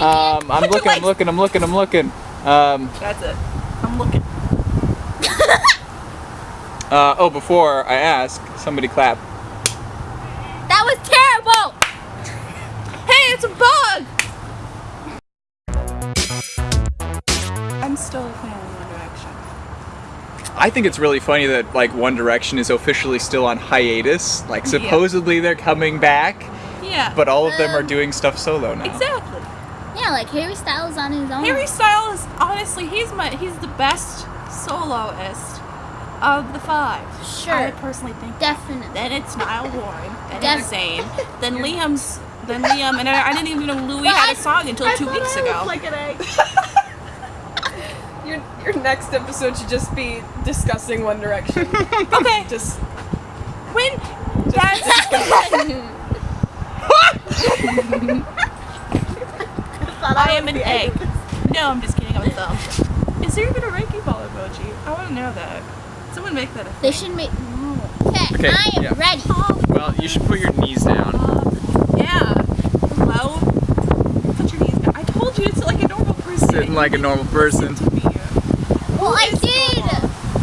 an Um, I'm Put looking, I'm looking, I'm looking, I'm looking. Um, That's it. I'm looking. uh, oh, before I ask, somebody clap. That was terrible. Hey, it's a bug! I'm still a fan of One Direction. I think it's really funny that like One Direction is officially still on hiatus. Like Yeah. supposedly they're coming back, Yeah. but all of them are Um, doing stuff solo now. exactly. Yeah, like Harry Styles on his own. Harry Styles, honestly, he's my he's the best soloist of the five. Sure. I personally think. Definitely. Then it's Niall Horan. Then Def- it's Zayn. Then Liam's. Then Liam, and I, I didn't even know Louis But had I- a song until two weeks ago. like an egg. your your next episode should just be discussing One Direction. okay, just when that's I am an egg. No, I'm just kidding. I'm a thumb. Is there even a Reiki ball emoji? I want to know that. Someone make that a They thing. should make. No. Okay, Okay, I am yeah. ready. Well, you should put your knees down. Yeah. Hello. Put your knees down. I told you it's like a normal person. Sitting like a normal person. Well, I did.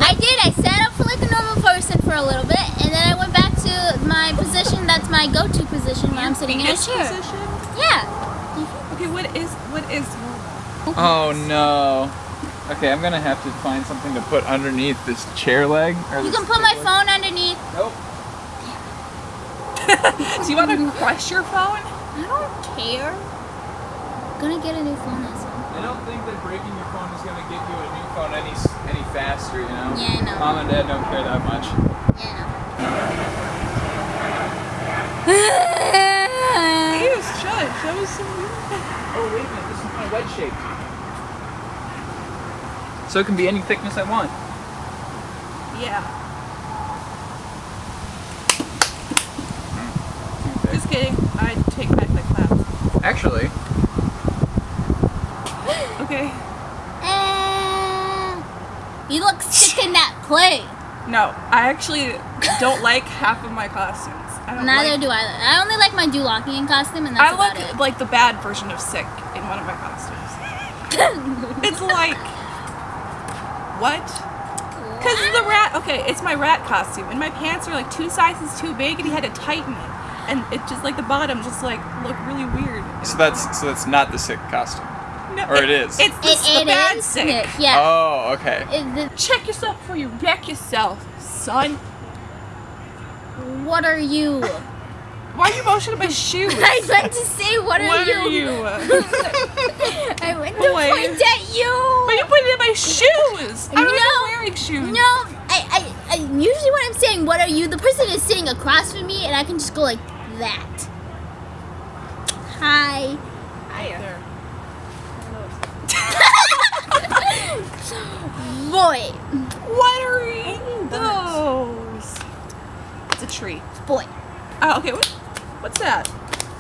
I did. I sat up for like a normal person for a little bit, and then I went back to my position. That's my go-to position when I'm sitting in a chair. position? Yeah. Okay, what is what is normal? Oh no. Okay, I'm gonna have to find something to put underneath this chair leg. Or You can put my leg. phone underneath. Nope. Do you want to crush your phone? I don't care. I'm gonna get a new phone this one. I don't think that breaking your phone is gonna get you a new phone any any faster. You know. Yeah, I know. Mom and Dad don't care that much. Yeah. Ew, shut. That was so weird. Oh wait a minute, this is my wedge shape. So it can be any thickness I want. Yeah. Just kidding. I take back the clap. Actually, Okay. Uh, you look sick in that play. No, I actually don't like half of my costumes. I don't Neither like, do I. I only like my Dulockian costume, and that's I about look it. like the bad version of sick in one of my costumes. It's like what? Because the rat. Okay, it's my rat costume, and my pants are like two sizes too big, and he had to tighten it, and it just like the bottom just like look really weird. so that's so that's not the sick costume. No, Or it is. It's the, It, the it bad is sick. sick, Yeah. Oh, okay. It- the- Check yourself before you wreck yourself, son. what are you? Why are you motioning my shoes? I meant to say, what are what you? are you? I went to Boy. point at you. But you put it in my shoes. I'm No. not wearing shoes. No, I, I, I usually when I'm saying what are you, the person is sitting across from me, and I can just go like that. Hi. Hi. There. Boy. What are those? It's a tree. Boy. Oh, okay. What, what's that?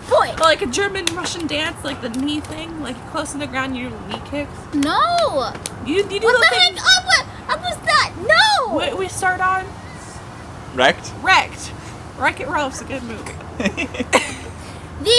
Boy. Oh, like a German Russian dance, like the knee thing, like close to the ground, you do knee kicks. No. You, you do What the the heck? Oh, what? What was that? No. we, we start on Wrecked. Wrecked. Wreck It Ralph's a good movie. The